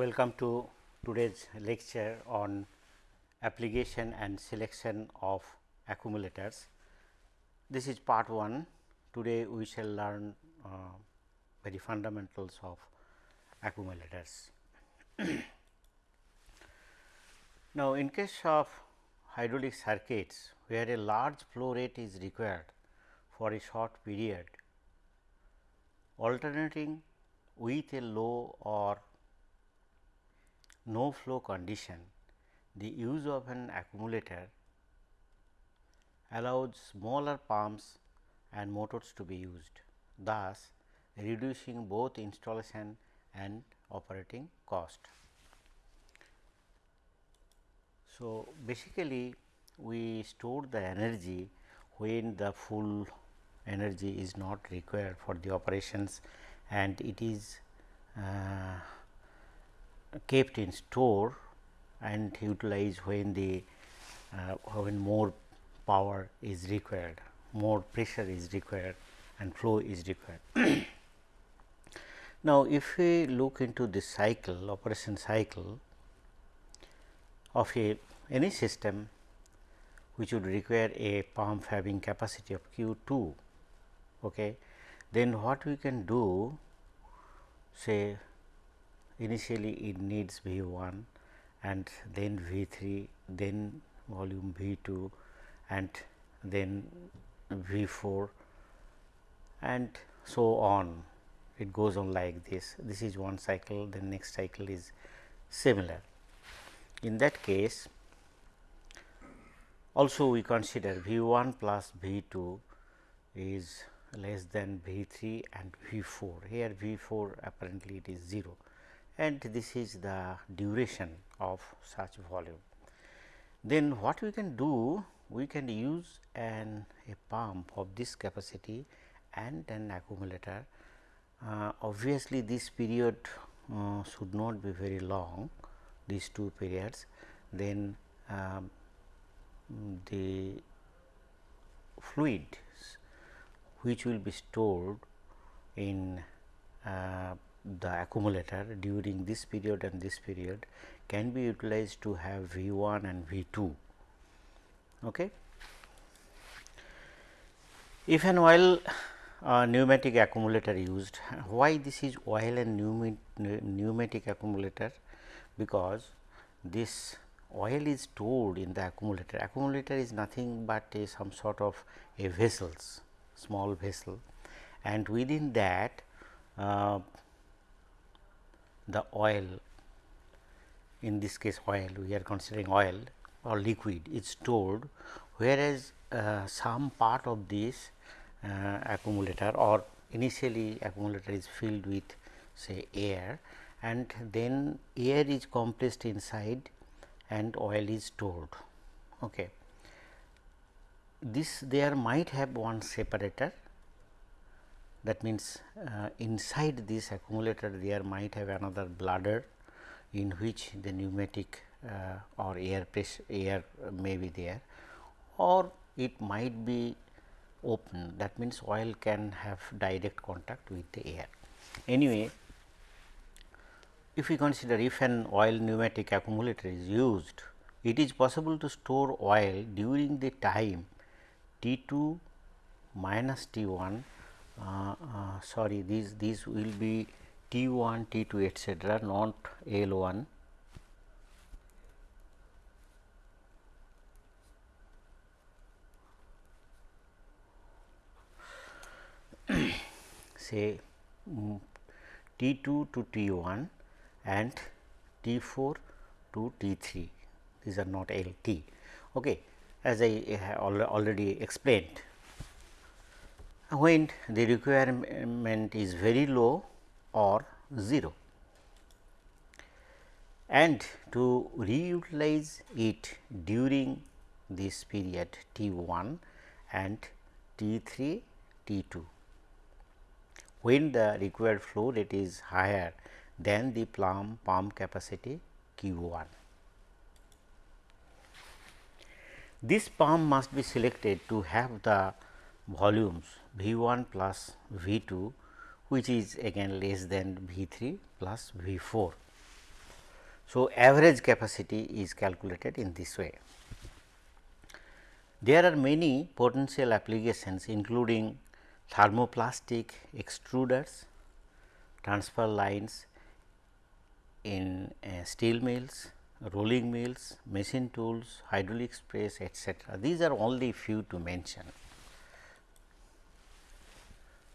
welcome to today's lecture on application and selection of accumulators. This is part 1. Today, we shall learn uh, very fundamentals of accumulators. now, in case of hydraulic circuits where a large flow rate is required for a short period, alternating with a low or no flow condition, the use of an accumulator allows smaller pumps and motors to be used, thus reducing both installation and operating cost. So, basically we store the energy when the full energy is not required for the operations and it is uh, kept in store and utilized when the uh, when more power is required, more pressure is required and flow is required. now, if we look into this cycle operation cycle of a any system which would require a pump having capacity of Q 2, okay, then what we can do say initially it needs V 1 and then V 3 then volume V 2 and then V 4 and so on. It goes on like this. This is one cycle the next cycle is similar. In that case also we consider V 1 plus V 2 is less than V 3 and V 4 here V 4 apparently it is 0 and this is the duration of such volume. Then what we can do we can use an a pump of this capacity and an accumulator. Uh, obviously, this period uh, should not be very long these two periods then um, the fluid which will be stored in uh, the accumulator during this period and this period can be utilized to have V 1 and V 2. Okay. If an oil uh, pneumatic accumulator used, why this is oil and pneumatic accumulator? Because this oil is stored in the accumulator. Accumulator is nothing but a some sort of a vessels, small vessel and within that uh, the oil in this case oil we are considering oil or liquid is stored whereas uh, some part of this uh, accumulator or initially accumulator is filled with say air and then air is compressed inside and oil is stored. Okay. This there might have one separator that means, uh, inside this accumulator there might have another bladder in which the pneumatic uh, or air pressure air may be there or it might be open that means, oil can have direct contact with the air. Anyway, if we consider if an oil pneumatic accumulator is used, it is possible to store oil during the time T 2 minus T 1 uh, uh, sorry these these will be T 1 T 2 etcetera not L 1 say um, T 2 to T 1 and T 4 to T 3 these are not L T. Okay. As I already explained when the requirement is very low or 0 and to reutilize it during this period T 1 and T 3 T 2 when the required flow rate is higher than the plum pump capacity Q 1. This pump must be selected to have the volumes V 1 plus V 2 which is again less than V 3 plus V 4. So, average capacity is calculated in this way. There are many potential applications including thermoplastic extruders, transfer lines in uh, steel mills, rolling mills, machine tools, hydraulic press etc. These are only few to mention.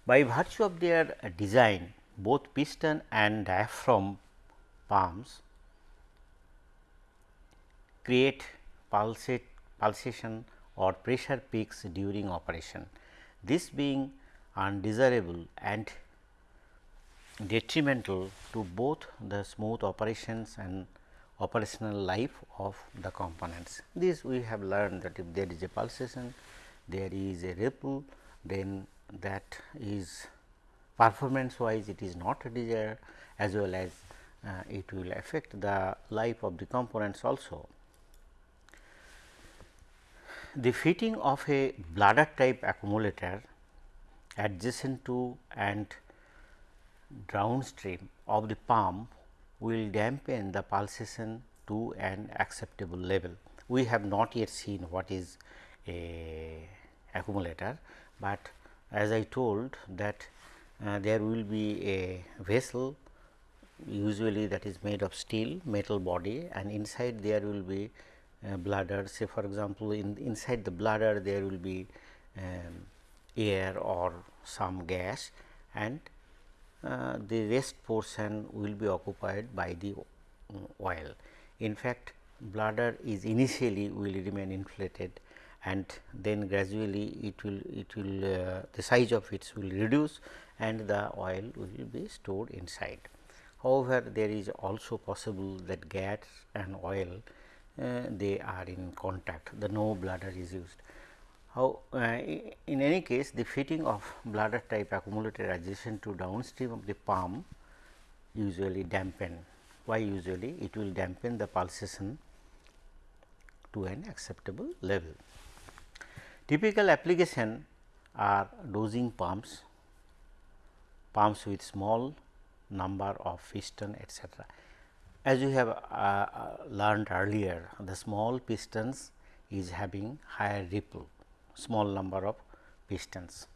By virtue of their design, both piston and diaphragm pumps create pulsate, pulsation or pressure peaks during operation. This being undesirable and detrimental to both the smooth operations and operational life of the components. This we have learned that if there is a pulsation, there is a ripple, then that is performance wise it is not desired as well as uh, it will affect the life of the components also. The fitting of a bladder type accumulator adjacent to and downstream of the pump will dampen the pulsation to an acceptable level. We have not yet seen what is a accumulator, but as I told that uh, there will be a vessel usually that is made of steel metal body and inside there will be uh, bladder say for example, in inside the bladder there will be um, air or some gas and uh, the rest portion will be occupied by the uh, oil. In fact, bladder is initially will remain inflated and then gradually it will it will uh, the size of it will reduce and the oil will be stored inside. However, there is also possible that gas and oil uh, they are in contact the no bladder is used. How uh, in any case the fitting of bladder type accumulator adjacent to downstream of the pump usually dampen why usually it will dampen the pulsation to an acceptable level. Typical application are dosing pumps, pumps with small number of piston etc. As you have uh, uh, learned earlier, the small pistons is having higher ripple, small number of pistons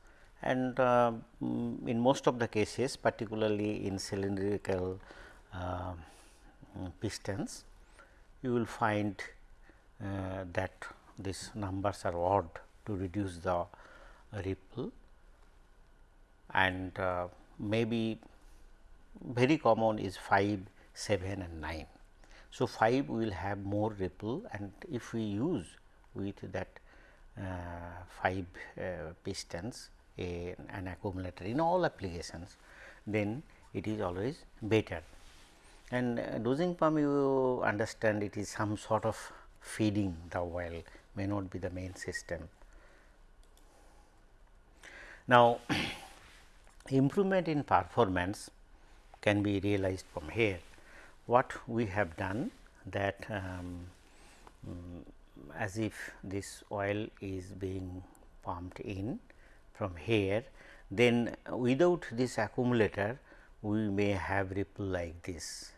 and uh, mm, in most of the cases particularly in cylindrical uh, pistons you will find uh, that these numbers are odd to reduce the ripple and uh, maybe very common is 5 7 and 9. So, 5 will have more ripple and if we use with that uh, 5 uh, pistons a, an accumulator in all applications, then it is always better. And uh, dosing pump you understand it is some sort of feeding the oil may not be the main system. Now, improvement in performance can be realized from here. What we have done that um, um, as if this oil is being pumped in from here then without this accumulator we may have ripple like this.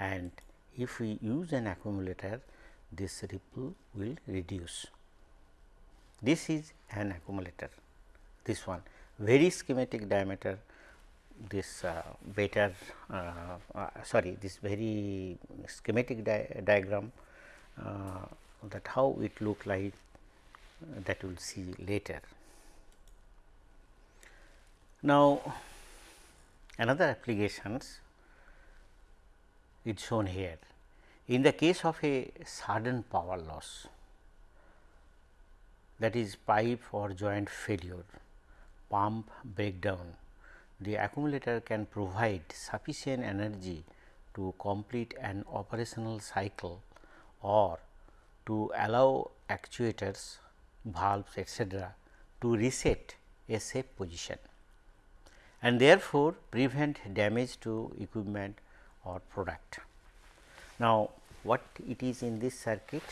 And if we use an accumulator this ripple will reduce. This is an accumulator this one very schematic diameter this uh, better uh, uh, sorry this very schematic di diagram uh, that how it look like uh, that we will see later. Now, another applications is shown here. In the case of a sudden power loss that is pipe or joint failure, pump breakdown the accumulator can provide sufficient energy to complete an operational cycle or to allow actuators, valves etc., to reset a safe position and therefore, prevent damage to equipment or product. Now, what it is in this circuit?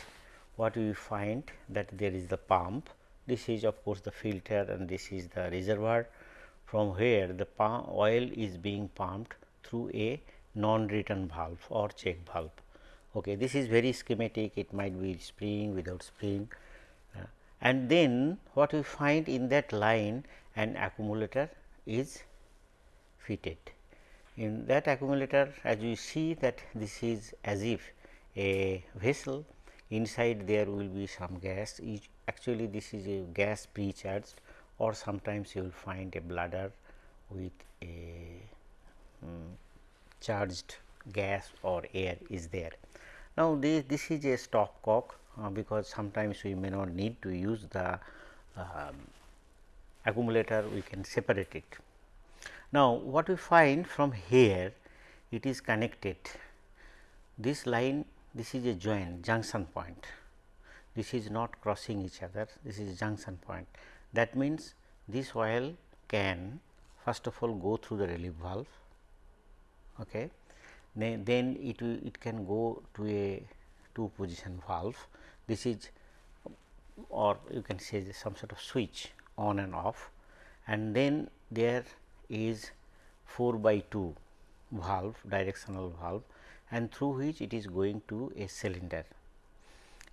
What we find that there is the pump, this is of course, the filter and this is the reservoir from where the oil is being pumped through a non return valve or check valve. Okay, this is very schematic, it might be spring without spring uh, and then what we find in that line an accumulator is fitted. In that accumulator as you see that this is as if a vessel inside there will be some gas actually this is a gas pre-charged or sometimes you will find a bladder with a um, charged gas or air is there. Now, this, this is a stopcock uh, because sometimes we may not need to use the um, accumulator we can separate it. Now, what we find from here it is connected this line this is a joint junction point. This is not crossing each other. This is junction point. That means this oil can first of all go through the relief valve okay? Then, then it it can go to a two position valve. This is or you can say some sort of switch on and off. And then there is 4 by 2 valve directional valve and through which it is going to a cylinder.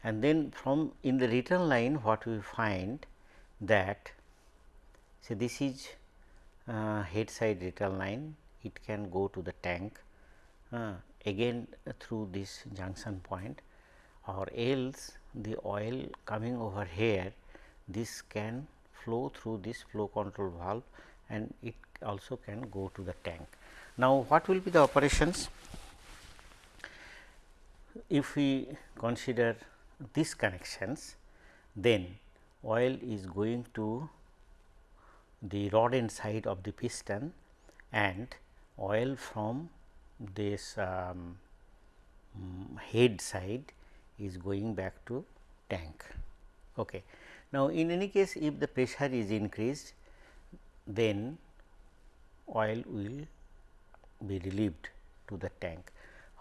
And then from in the return line what we find that say this is uh, head side return line. It can go to the tank uh, again through this junction point or else the oil coming over here this can flow through this flow control valve and it also can go to the tank. Now, what will be the operations if we consider these connections then oil is going to the rod end side of the piston and oil from this um, head side is going back to tank. Okay. Now, in any case if the pressure is increased then oil will be relieved to the tank.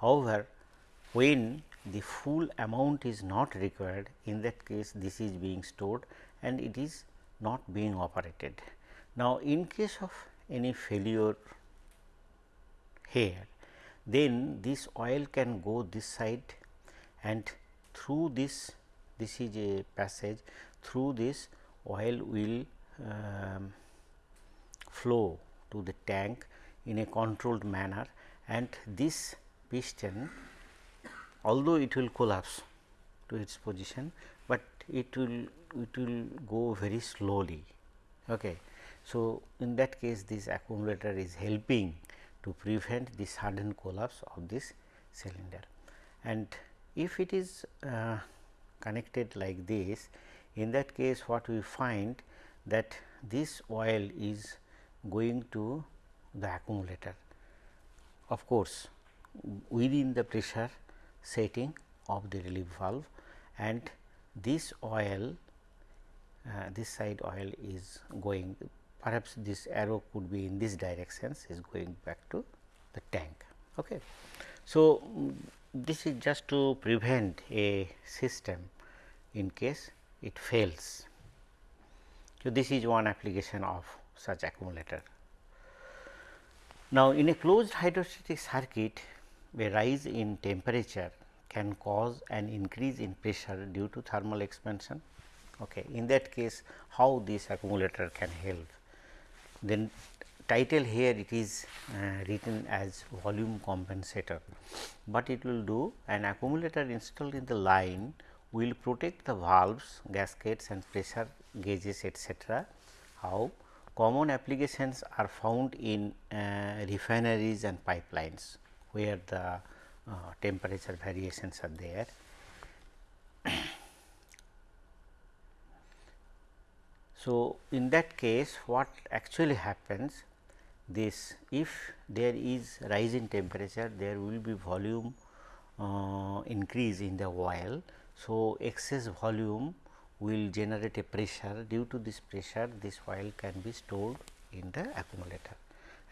However, when the full amount is not required in that case this is being stored and it is not being operated. Now, in case of any failure here then this oil can go this side and through this this is a passage through this oil will um, flow to the tank in a controlled manner and this piston although it will collapse to its position, but it will it will go very slowly. Okay. So, in that case this accumulator is helping to prevent the sudden collapse of this cylinder. And if it is uh, connected like this, in that case what we find that this oil is going to the accumulator. Of course, within the pressure setting of the relief valve and this oil uh, this side oil is going perhaps this arrow could be in this directions is going back to the tank. Okay. So, this is just to prevent a system in case it fails. So, this is one application of such accumulator. Now, in a closed hydrostatic circuit a rise in temperature can cause an increase in pressure due to thermal expansion. Okay. In that case, how this accumulator can help? Then title here it is uh, written as volume compensator, but it will do an accumulator installed in the line will protect the valves, gaskets and pressure gauges etcetera. How common applications are found in uh, refineries and pipelines where the uh, temperature variations are there. so, in that case what actually happens this if there is rise in temperature there will be volume uh, increase in the oil. So, excess volume will generate a pressure due to this pressure this oil can be stored in the accumulator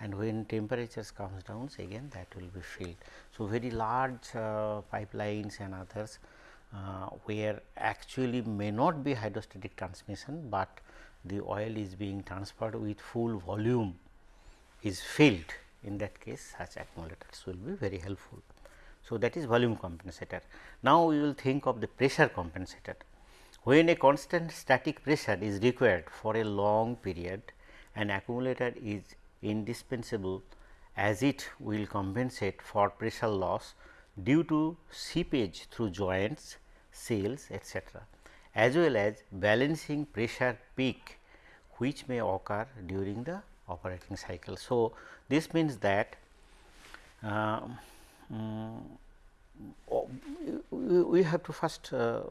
and when temperatures comes down again that will be filled. So, very large uh, pipelines and others uh, where actually may not be hydrostatic transmission, but the oil is being transferred with full volume is filled in that case such accumulators will be very helpful. So, that is volume compensator. Now, we will think of the pressure compensator. When a constant static pressure is required for a long period, an accumulator is indispensable as it will compensate for pressure loss due to seepage through joints, seals etc., as well as balancing pressure peak which may occur during the operating cycle. So, this means that uh, um, we have to first uh,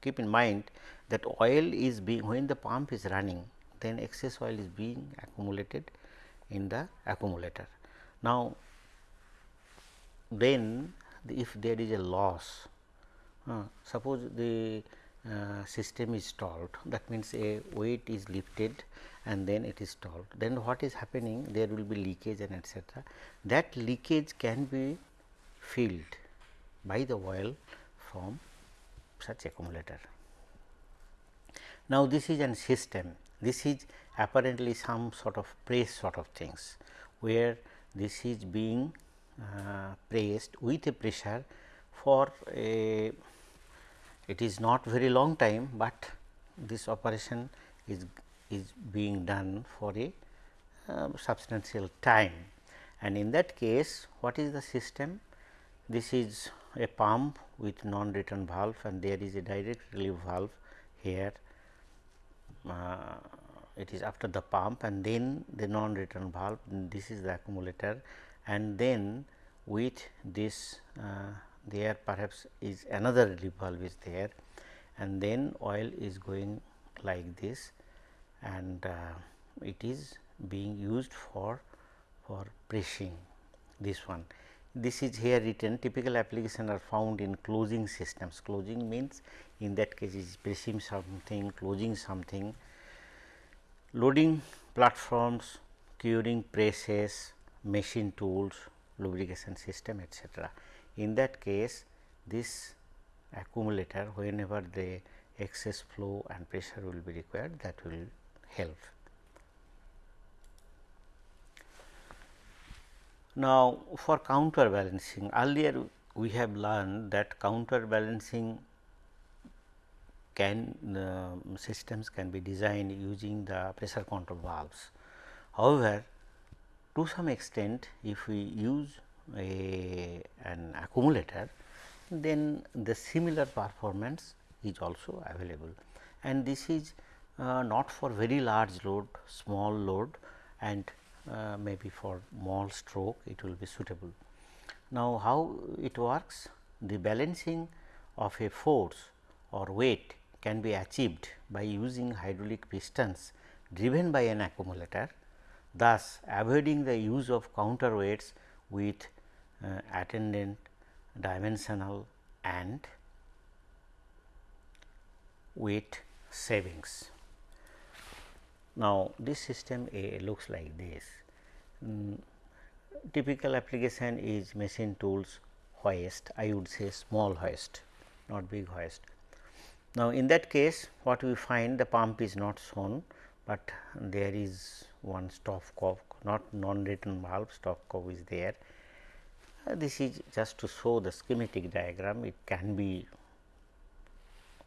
keep in mind that oil is being when the pump is running then excess oil is being accumulated in the accumulator. Now, then if there is a loss uh, suppose the uh, system is stalled that means a weight is lifted and then it is stalled then what is happening there will be leakage and etc. that leakage can be filled by the oil from such accumulator. Now, this is an system this is apparently some sort of press sort of things where this is being uh, pressed with a pressure for a it is not very long time, but this operation is is being done for a uh, substantial time. And in that case what is the system? This is a pump with non return valve and there is a direct relief valve here it is after the pump and then the non return valve this is the accumulator and then with this uh, there perhaps is another relief valve is there and then oil is going like this and uh, it is being used for for pressing this one. This is here written typical application are found in closing systems. Closing means in that case is pressing something, closing something, loading platforms, curing presses, machine tools, lubrication system etc. In that case this accumulator whenever the excess flow and pressure will be required that will help. Now, for counterbalancing earlier we have learned that counterbalancing can uh, systems can be designed using the pressure control valves. However, to some extent if we use a an accumulator then the similar performance is also available and this is uh, not for very large load, small load and uh, maybe for small stroke it will be suitable. Now, how it works? The balancing of a force or weight can be achieved by using hydraulic pistons driven by an accumulator, thus avoiding the use of counterweights with uh, attendant dimensional and weight savings. Now, this system A looks like this. Mm, typical application is machine tools hoist, I would say small hoist, not big hoist. Now, in that case what we find the pump is not shown, but there is one stopcock not non return valve stopcock is there. Uh, this is just to show the schematic diagram it can be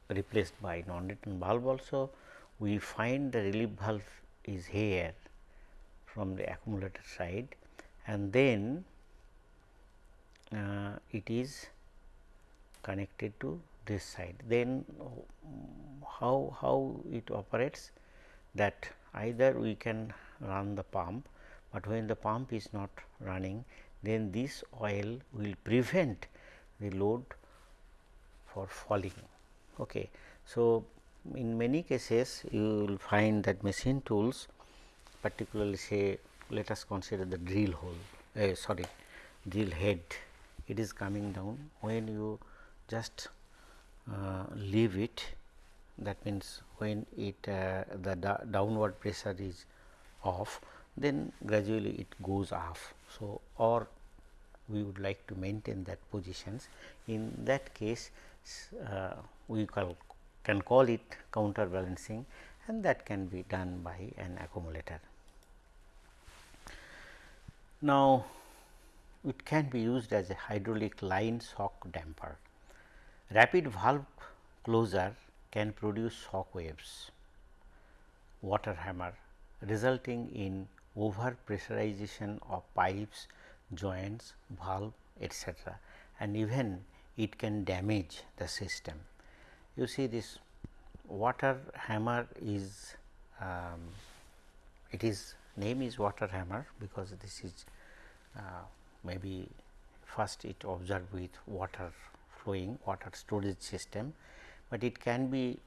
replaced by non return valve also we find the relief valve is here from the accumulator side and then uh, it is connected to this side. Then how, how it operates that either we can run the pump, but when the pump is not running then this oil will prevent the load for falling. Okay. So, in many cases you will find that machine tools particularly say let us consider the drill hole uh, sorry drill head it is coming down when you just uh, leave it that means when it uh, the downward pressure is off then gradually it goes off. So, or we would like to maintain that positions in that case uh, we call can call it counterbalancing and that can be done by an accumulator. Now, it can be used as a hydraulic line shock damper. Rapid valve closure can produce shock waves, water hammer resulting in over pressurization of pipes, joints, valve etc. and even it can damage the system. You see this water hammer is um, it is name is water hammer because this is uh, maybe first it observed with water flowing water storage system, but it can be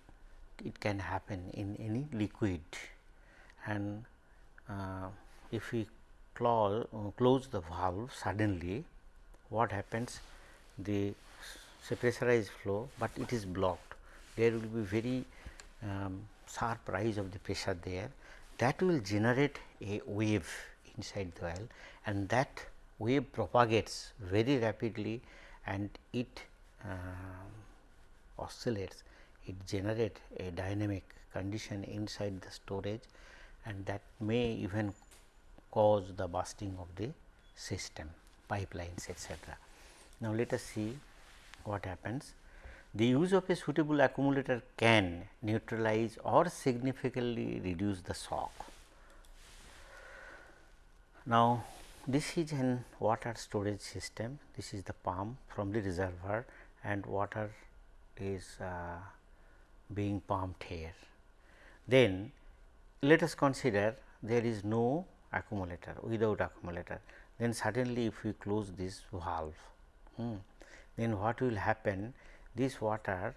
it can happen in any liquid. And uh, if we close, uh, close the valve suddenly what happens? The pressurized flow, but it is blocked there will be very um, sharp rise of the pressure there. That will generate a wave inside the oil and that wave propagates very rapidly and it uh, oscillates. It generates a dynamic condition inside the storage and that may even cause the bursting of the system pipelines etc. Now, let us see what happens the use of a suitable accumulator can neutralize or significantly reduce the shock. Now, this is an water storage system, this is the pump from the reservoir and water is uh, being pumped here. Then let us consider there is no accumulator without accumulator then suddenly if we close this valve hmm, then what will happen this water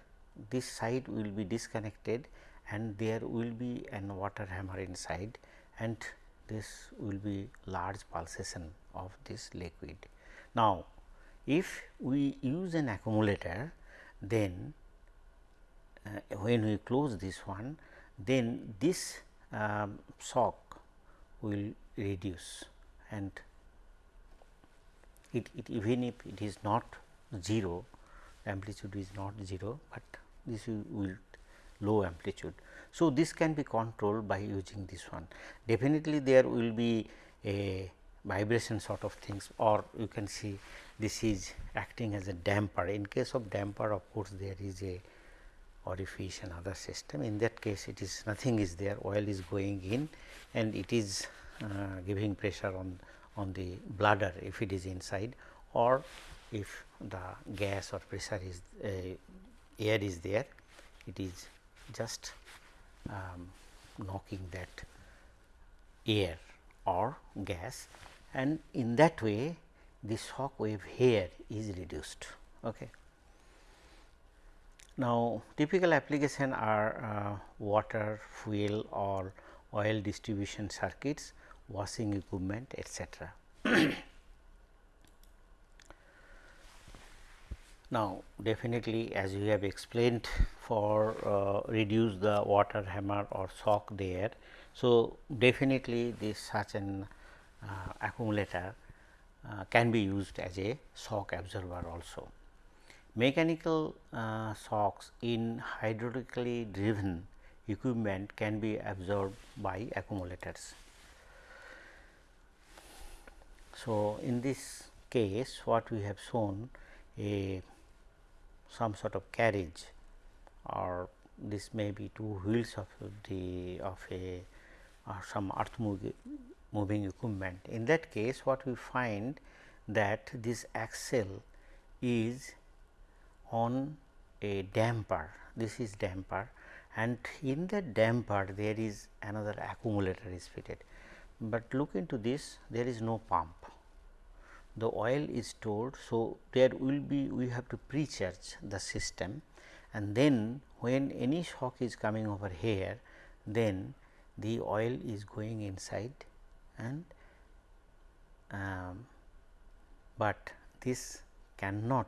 this side will be disconnected and there will be an water hammer inside and this will be large pulsation of this liquid. Now, if we use an accumulator then uh, when we close this one then this um, shock will reduce and it, it even if it is not 0 amplitude is not 0, but this will low amplitude. So, this can be controlled by using this one. Definitely there will be a vibration sort of things or you can see this is acting as a damper. In case of damper of course, there is a orifice and other system. In that case it is nothing is there oil is going in and it is uh, giving pressure on, on the bladder if it is inside or if the gas or pressure is uh, air is there it is just um, knocking that air or gas and in that way the shock wave here is reduced. Okay. Now, typical application are uh, water, fuel or oil distribution circuits, washing equipment etc. Now, definitely as you have explained for uh, reduce the water hammer or shock there. So, definitely this such an uh, accumulator uh, can be used as a shock absorber also. Mechanical uh, shocks in hydraulically driven equipment can be absorbed by accumulators. So, in this case what we have shown a some sort of carriage or this may be two wheels of the of a or some earth moving, moving equipment. In that case what we find that this axle is on a damper. This is damper and in the damper there is another accumulator is fitted, but look into this there is no pump the oil is stored. So, there will be we have to pre-charge the system and then when any shock is coming over here then the oil is going inside and um, but this cannot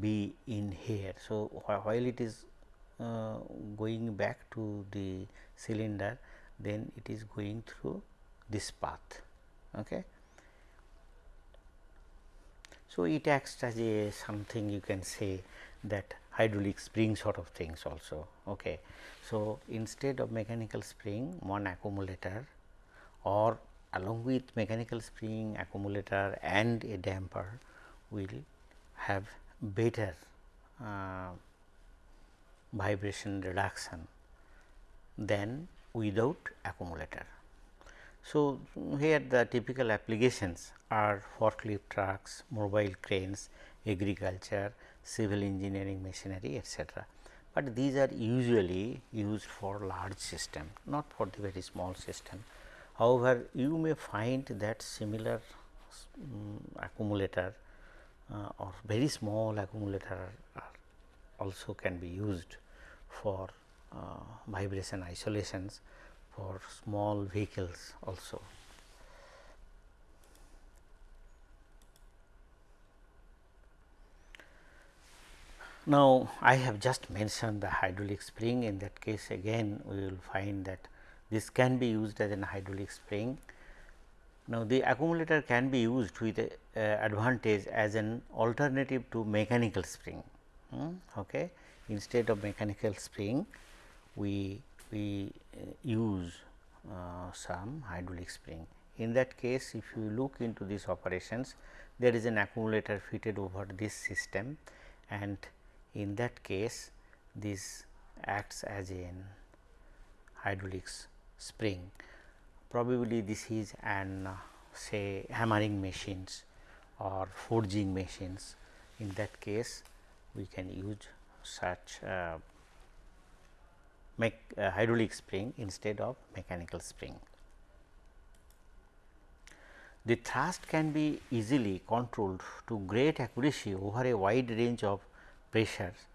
be in here. So, while it is uh, going back to the cylinder then it is going through this path. Okay. So, it acts as a something you can say that hydraulic spring sort of things also. Okay. So, instead of mechanical spring one accumulator or along with mechanical spring accumulator and a damper will have better uh, vibration reduction than without accumulator. So, here the typical applications are forklift trucks, mobile cranes, agriculture, civil engineering machinery etc. But these are usually used for large system not for the very small system. However, you may find that similar um, accumulator uh, or very small accumulator also can be used for uh, vibration isolations for small vehicles also. Now, I have just mentioned the hydraulic spring in that case again we will find that this can be used as an hydraulic spring. Now, the accumulator can be used with a, uh, advantage as an alternative to mechanical spring. Hmm, okay. Instead of mechanical spring, we, we uh, use uh, some hydraulic spring. In that case, if you look into these operations, there is an accumulator fitted over this system and in that case this acts as an hydraulic spring. Probably this is an uh, say hammering machines or forging machines. In that case, we can use such uh, uh, hydraulic spring instead of mechanical spring. The thrust can be easily controlled to great accuracy over a wide range of pressures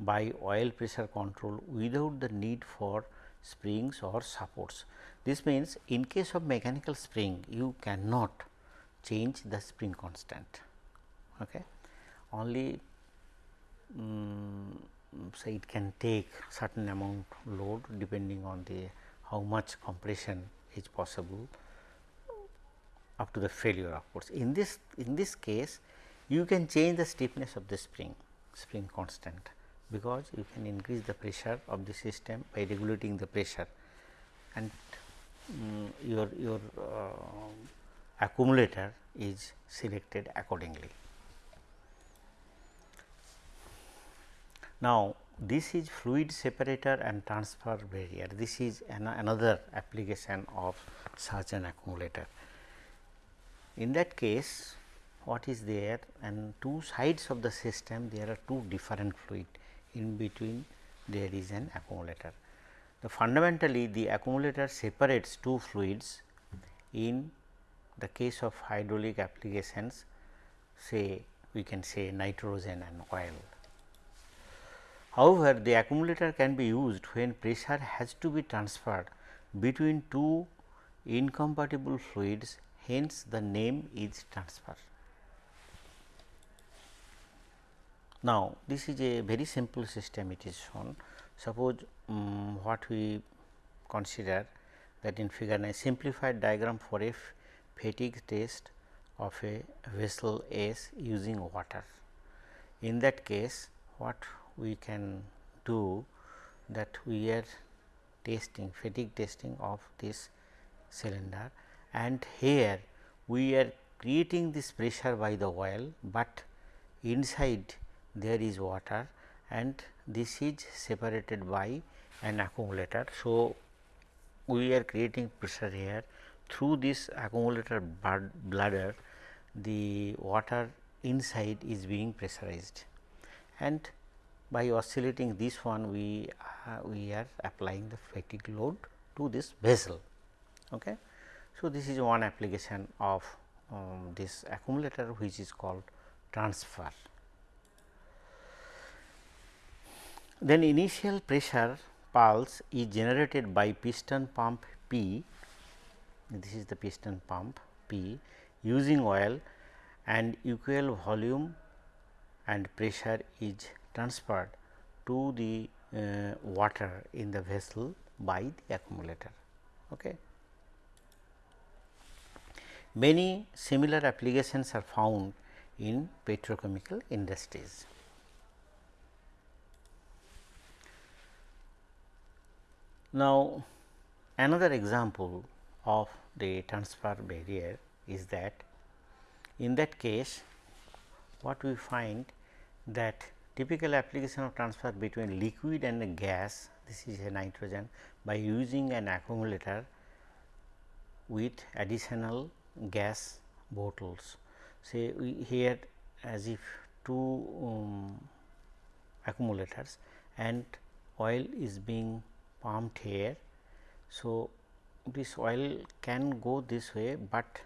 by oil pressure control without the need for springs or supports. This means, in case of mechanical spring you cannot change the spring constant. Okay. Only um, say it can take certain amount load depending on the how much compression is possible up to the failure of course. In this in this case you can change the stiffness of the spring spring constant because you can increase the pressure of the system by regulating the pressure and um, your your uh, accumulator is selected accordingly. Now, this is fluid separator and transfer barrier. This is an another application of such an accumulator. In that case, what is there and two sides of the system there are two different fluid in between there is an accumulator. The fundamentally the accumulator separates two fluids in the case of hydraulic applications say we can say nitrogen and oil. However, the accumulator can be used when pressure has to be transferred between two incompatible fluids hence the name is transfer. Now, this is a very simple system it is shown. Suppose um, what we consider that in figure 9 simplified diagram for a fatigue test of a vessel S using water. In that case what we can do that we are testing fatigue testing of this cylinder. And here we are creating this pressure by the oil, but inside there is water and this is separated by an accumulator. So, we are creating pressure here. Through this accumulator bladder the water inside is being pressurized. And by oscillating this one we uh, we are applying the fatigue load to this vessel. Okay. So, this is one application of um, this accumulator which is called transfer. Then initial pressure pulse is generated by piston pump P, this is the piston pump P using oil and equal volume and pressure is transferred to the uh, water in the vessel by the accumulator. Okay. Many similar applications are found in petrochemical industries. Now, another example of the transfer barrier is that in that case what we find that typical application of transfer between liquid and a gas this is a nitrogen by using an accumulator with additional gas bottles. Say we here as if two um, accumulators and oil is being pumped here. So, this oil can go this way, but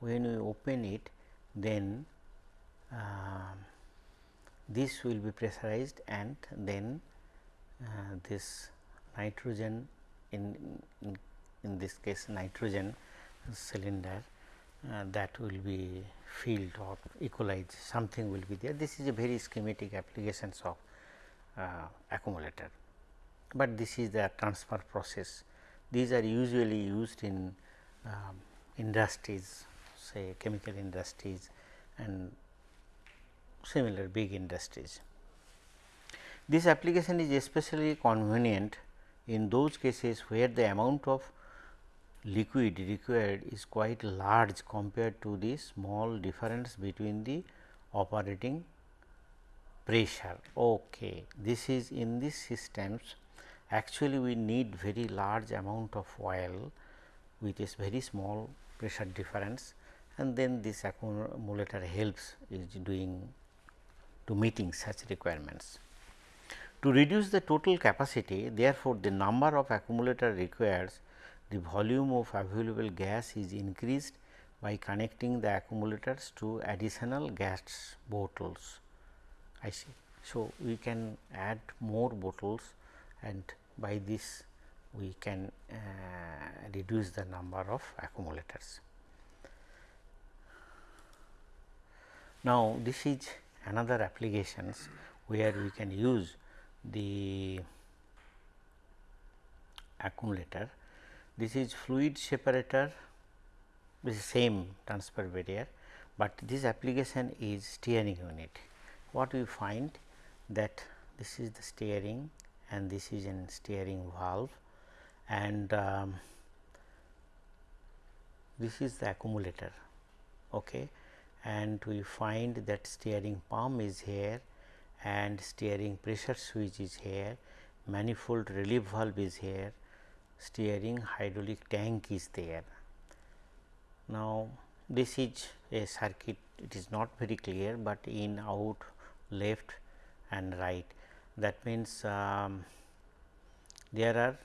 when we open it then uh, this will be pressurized and then uh, this nitrogen in, in, in this case nitrogen cylinder uh, that will be filled or equalized something will be there. This is a very schematic applications of uh, accumulator, but this is the transfer process. These are usually used in um, industries say chemical industries and similar big industries. This application is especially convenient in those cases where the amount of liquid required is quite large compared to the small difference between the operating pressure. Okay. This is in these systems actually we need very large amount of oil with a very small pressure difference and then this accumulator helps is doing to meeting such requirements. To reduce the total capacity therefore, the number of accumulator requires the volume of available gas is increased by connecting the accumulators to additional gas bottles. I see. So, we can add more bottles and by this we can uh, reduce the number of accumulators. Now, this is another applications where we can use the accumulator this is fluid separator this is same transfer barrier, but this application is steering unit. What we find that this is the steering and this is in steering valve and um, this is the accumulator okay and we find that steering pump is here and steering pressure switch is here manifold relief valve is here steering hydraulic tank is there. Now, this is a circuit it is not very clear, but in out left and right that means um, there are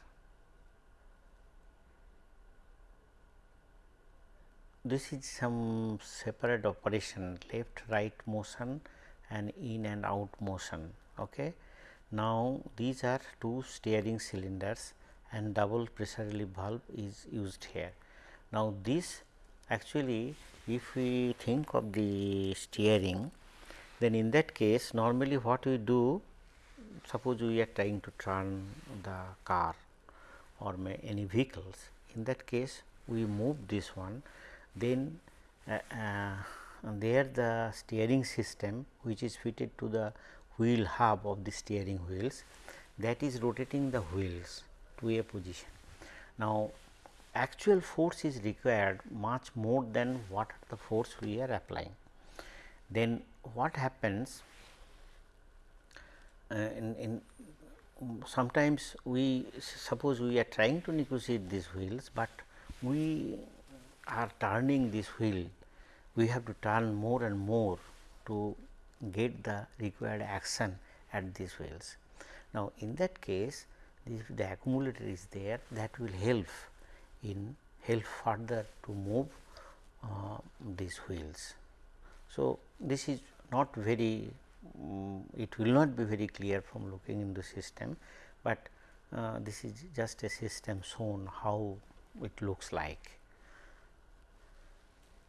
this is some separate operation left right motion and in and out motion. Okay. Now, these are two steering cylinders and double pressure relief valve is used here. Now, this actually if we think of the steering then in that case normally what we do suppose we are trying to turn the car or any vehicles in that case we move this one then uh, uh, there the steering system which is fitted to the wheel hub of the steering wheels that is rotating the wheels to a position. Now, actual force is required much more than what the force we are applying. Then what happens uh, in, in sometimes we suppose we are trying to negotiate these wheels, but we are turning this wheel we have to turn more and more to get the required action at these wheels. Now, in that case if the accumulator is there that will help in help further to move uh, these wheels. So, this is not very um, it will not be very clear from looking in the system, but uh, this is just a system shown how it looks like.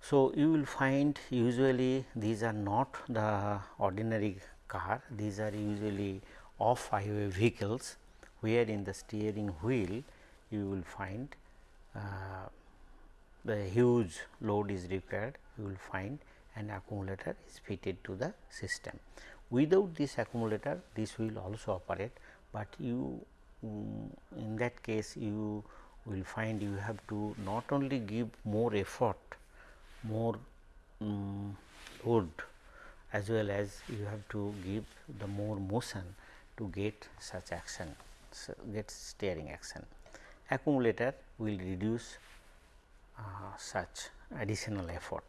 So, you will find usually these are not the ordinary car, these are usually off highway vehicles where in the steering wheel you will find uh, the huge load is required you will find an accumulator is fitted to the system. Without this accumulator this will also operate, but you um, in that case you will find you have to not only give more effort, more um, load as well as you have to give the more motion to get such action, so get steering action. Accumulator will reduce uh, such additional effort.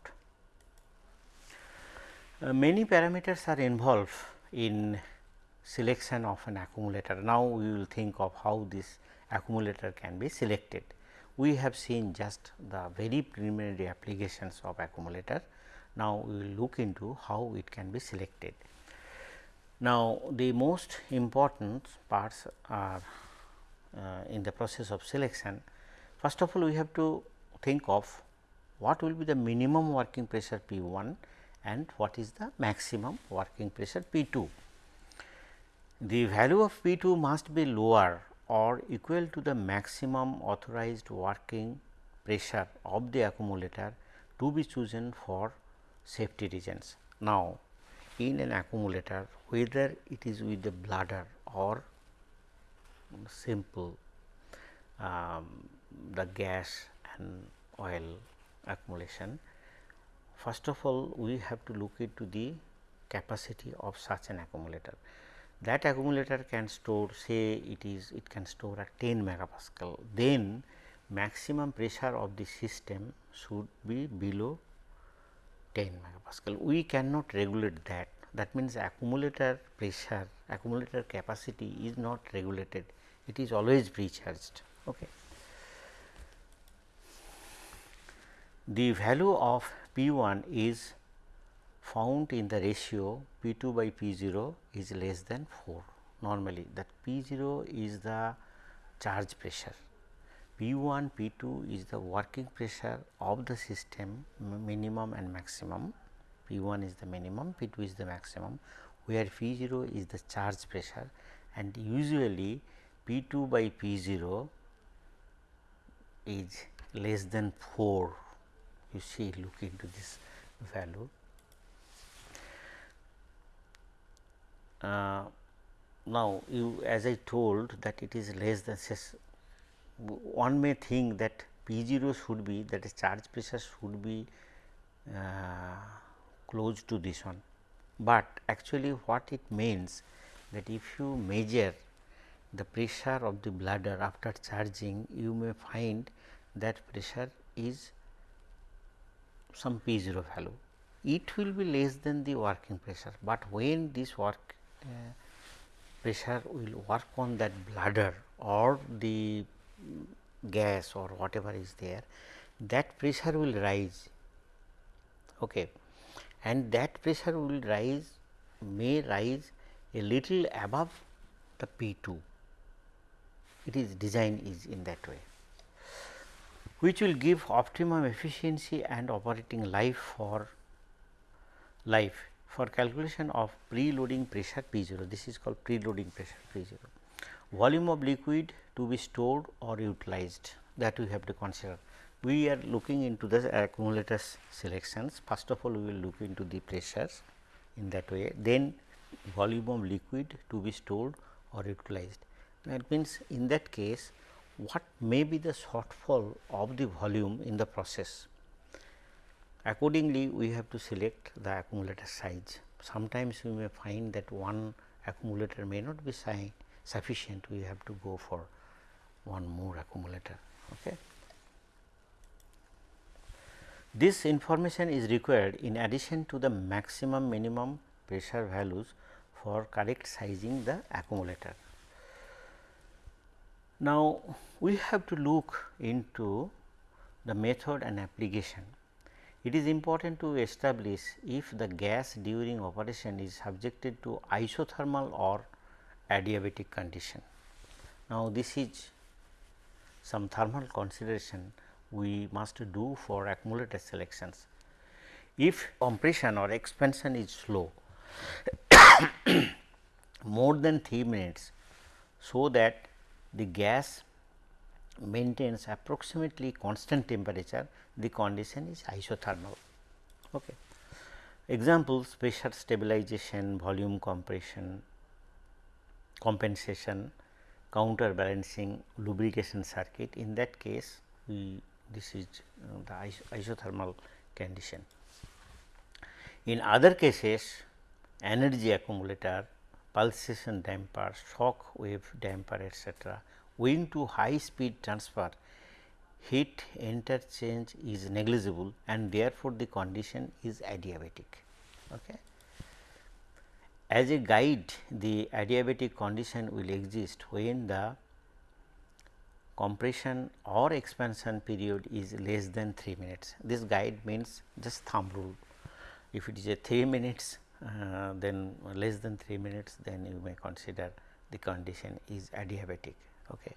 Uh, many parameters are involved in selection of an accumulator. Now, we will think of how this accumulator can be selected. We have seen just the very preliminary applications of accumulator. Now, we will look into how it can be selected. Now, the most important parts are uh, in the process of selection. First of all, we have to think of what will be the minimum working pressure P 1 and what is the maximum working pressure P 2. The value of P 2 must be lower or equal to the maximum authorized working pressure of the accumulator to be chosen for safety reasons. Now, in an accumulator whether it is with the bladder or simple um, the gas and oil accumulation. First of all, we have to look into the capacity of such an accumulator. That accumulator can store say it is it can store at 10 megapascal, then maximum pressure of the system should be below 10 megapascal. We cannot regulate that. That means, accumulator pressure, accumulator capacity is not regulated, it is always precharged. Okay. The value of P 1 is found in the ratio P 2 by P 0 is less than 4 normally that P 0 is the charge pressure, P 1 P 2 is the working pressure of the system minimum and maximum, P 1 is the minimum, P 2 is the maximum where P 0 is the charge pressure. And usually P 2 by P 0 is less than 4 you see look into this value. Uh, now, you as I told that it is less than one may think that P 0 should be that is charge pressure should be uh, close to this one, but actually what it means that if you measure the pressure of the bladder after charging you may find that pressure is some P 0 value. It will be less than the working pressure, but when this work pressure will work on that bladder or the gas or whatever is there, that pressure will rise. Okay. And that pressure will rise may rise a little above the P 2 it is design is in that way which will give optimum efficiency and operating life for life for calculation of preloading pressure P 0. This is called preloading pressure P 0. Volume of liquid to be stored or utilized that we have to consider. We are looking into the accumulators selections. First of all, we will look into the pressures in that way. Then volume of liquid to be stored or utilized. That means, in that case what may be the shortfall of the volume in the process. Accordingly, we have to select the accumulator size. Sometimes we may find that one accumulator may not be sufficient, we have to go for one more accumulator. Okay. This information is required in addition to the maximum minimum pressure values for correct sizing the accumulator. Now, we have to look into the method and application. It is important to establish if the gas during operation is subjected to isothermal or adiabatic condition. Now, this is some thermal consideration we must do for accumulator selections. If compression or expansion is slow more than 3 minutes, so that the gas maintains approximately constant temperature, the condition is isothermal. Okay. Examples pressure stabilization, volume compression, compensation, counterbalancing lubrication circuit. In that case, we this is uh, the isothermal condition. In other cases, energy accumulator, pulsation damper, shock wave damper etc., owing to high speed transfer, heat interchange is negligible and therefore, the condition is adiabatic. Okay. As a guide, the adiabatic condition will exist when the compression or expansion period is less than 3 minutes. This guide means just thumb rule. If it is a 3 minutes, uh, then less than 3 minutes, then you may consider the condition is adiabatic. Okay.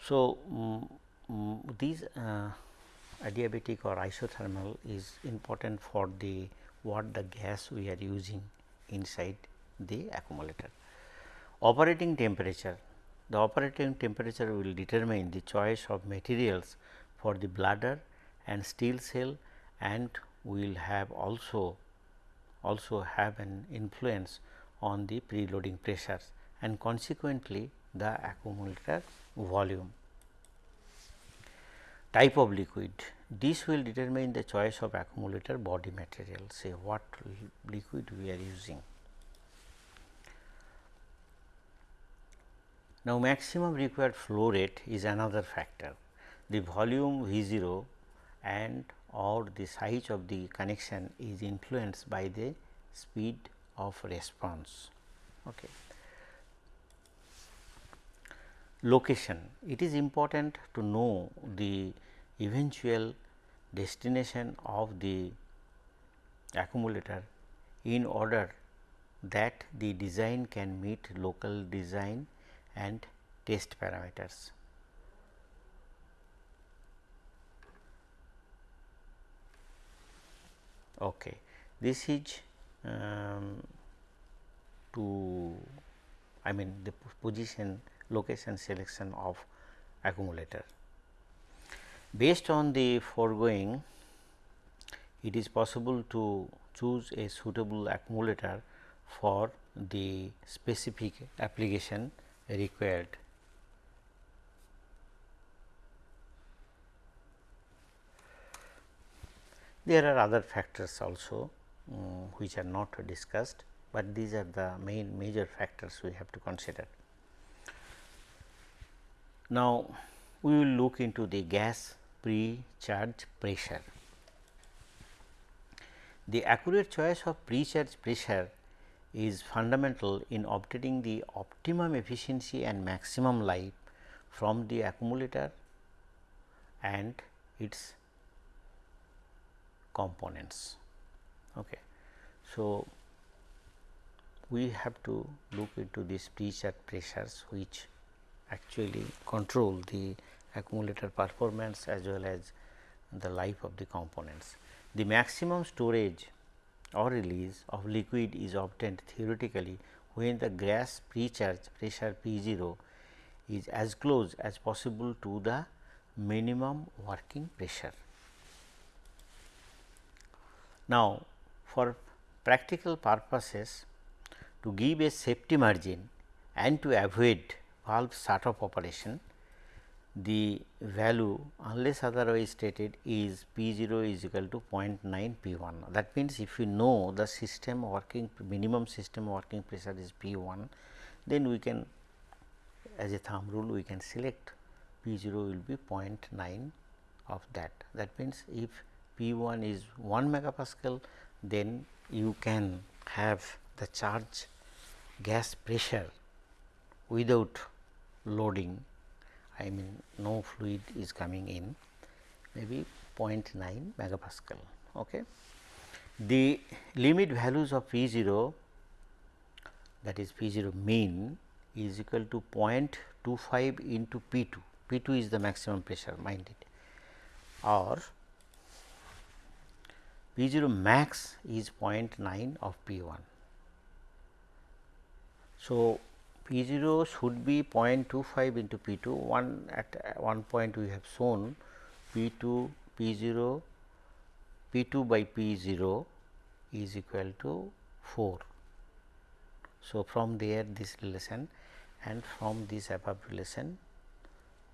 So, um, um, these uh, adiabatic or isothermal is important for the what the gas we are using inside the accumulator. Operating temperature the operating temperature will determine the choice of materials for the bladder and steel cell and will have also also have an influence on the preloading pressures and consequently the accumulator volume. Type of liquid this will determine the choice of accumulator body material say what liquid we are using. Now, maximum required flow rate is another factor. The volume V 0 and or the size of the connection is influenced by the speed of response. Okay. Location it is important to know the eventual destination of the accumulator in order that the design can meet local design and test parameters. Okay. This is um, to I mean the position location selection of accumulator. Based on the foregoing, it is possible to choose a suitable accumulator for the specific application required. There are other factors also um, which are not discussed, but these are the main major factors we have to consider. Now, we will look into the gas pre-charge pressure. The accurate choice of pre-charge pressure is fundamental in obtaining the optimum efficiency and maximum life from the accumulator and its components. Okay. So, we have to look into these pre-charge pressures which actually control the accumulator performance as well as the life of the components. The maximum storage or release of liquid is obtained theoretically when the gas pre-charge pressure P 0 is as close as possible to the minimum working pressure. Now, for practical purposes to give a safety margin and to avoid valve off operation, the value unless otherwise stated is P 0 is equal to 0.9 P 1. That means, if you know the system working minimum system working pressure is P 1, then we can as a thumb rule we can select P 0 will be 0.9 of that. That means, if P 1 is 1 megapascal then you can have the charge gas pressure without loading I mean no fluid is coming in maybe 0.9 megapascal. Okay. The limit values of P 0 that is P 0 mean is equal to 0.25 into P 2, P 2 is the maximum pressure mind it or P 0 max is 0.9 of P 1. So, P 0 should be 0.25 into P 2 one at one point we have shown P 2 P 0 P 2 by P 0 is equal to 4 So, from there this relation and from this above relation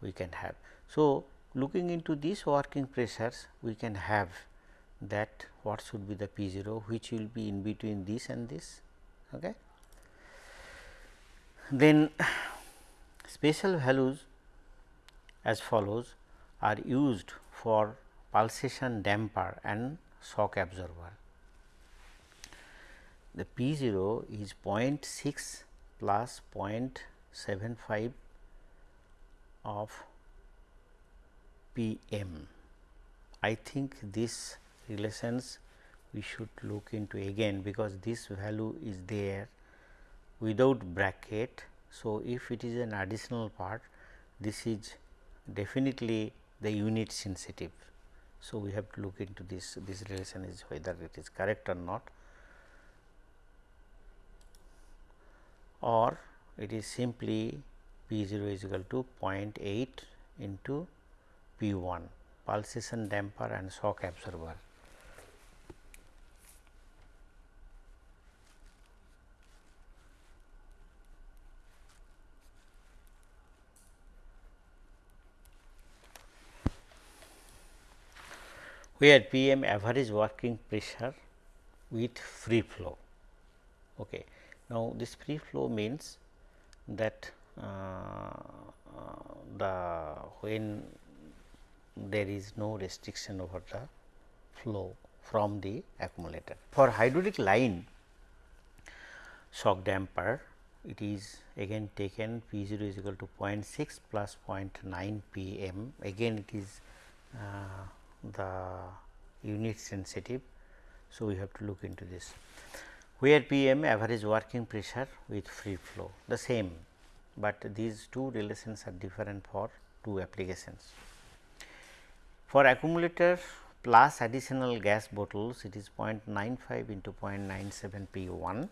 we can have. So, looking into these working pressures we can have that what should be the P 0 which will be in between this and this. Okay. Then special values as follows are used for pulsation damper and shock absorber. The P 0 is 0.6 plus 0.75 of P m. I think this relations we should look into again because this value is there without bracket. So, if it is an additional part this is definitely the unit sensitive. So, we have to look into this this relation is whether it is correct or not or it is simply P 0 is equal to 0.8 into P 1 pulsation damper and shock absorber. Where P m average working pressure with free flow. Okay. Now, this free flow means that uh, the when there is no restriction over the flow from the accumulator. For hydraulic line shock damper it is again taken P 0 is equal to 0.6 plus 0.9 P m again it is uh, the unit sensitive. So, we have to look into this where P m average working pressure with free flow the same, but these two relations are different for two applications. For accumulator plus additional gas bottles it is 0.95 into 0.97 P 1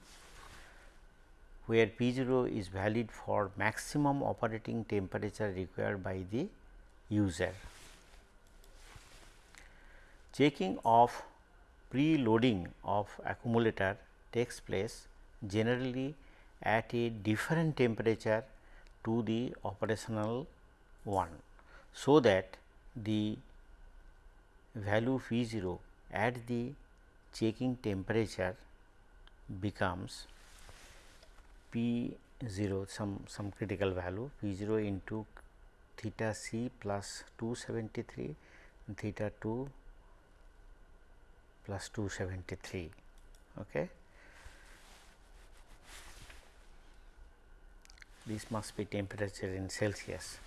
where P 0 is valid for maximum operating temperature required by the user. Checking of preloading of accumulator takes place generally at a different temperature to the operational one. So, that the value P 0 at the checking temperature becomes P 0 some some critical value P 0 into theta c plus 273 theta 2 plus 273. Okay. This must be temperature in Celsius.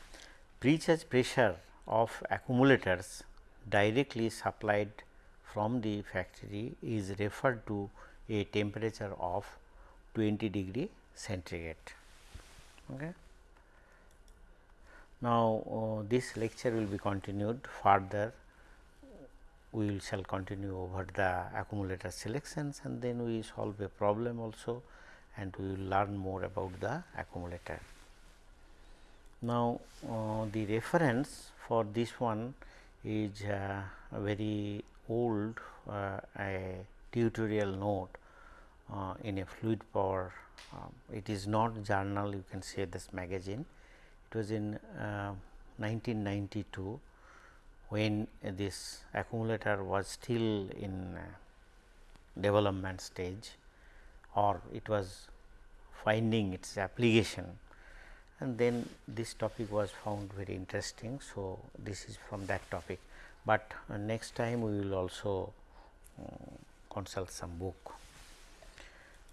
Precharge pressure of accumulators directly supplied from the factory is referred to a temperature of 20 degree centigrade. Okay. Now, uh, this lecture will be continued further we shall continue over the accumulator selections and then we solve a problem also and we will learn more about the accumulator. Now, uh, the reference for this one is uh, a very old uh, a tutorial note uh, in a fluid power. Um, it is not journal you can say this magazine. It was in 1992 uh, when this accumulator was still in uh, development stage or it was finding its application and then this topic was found very interesting. So, this is from that topic, but uh, next time we will also uh, consult some book.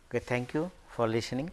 Okay, thank you for listening.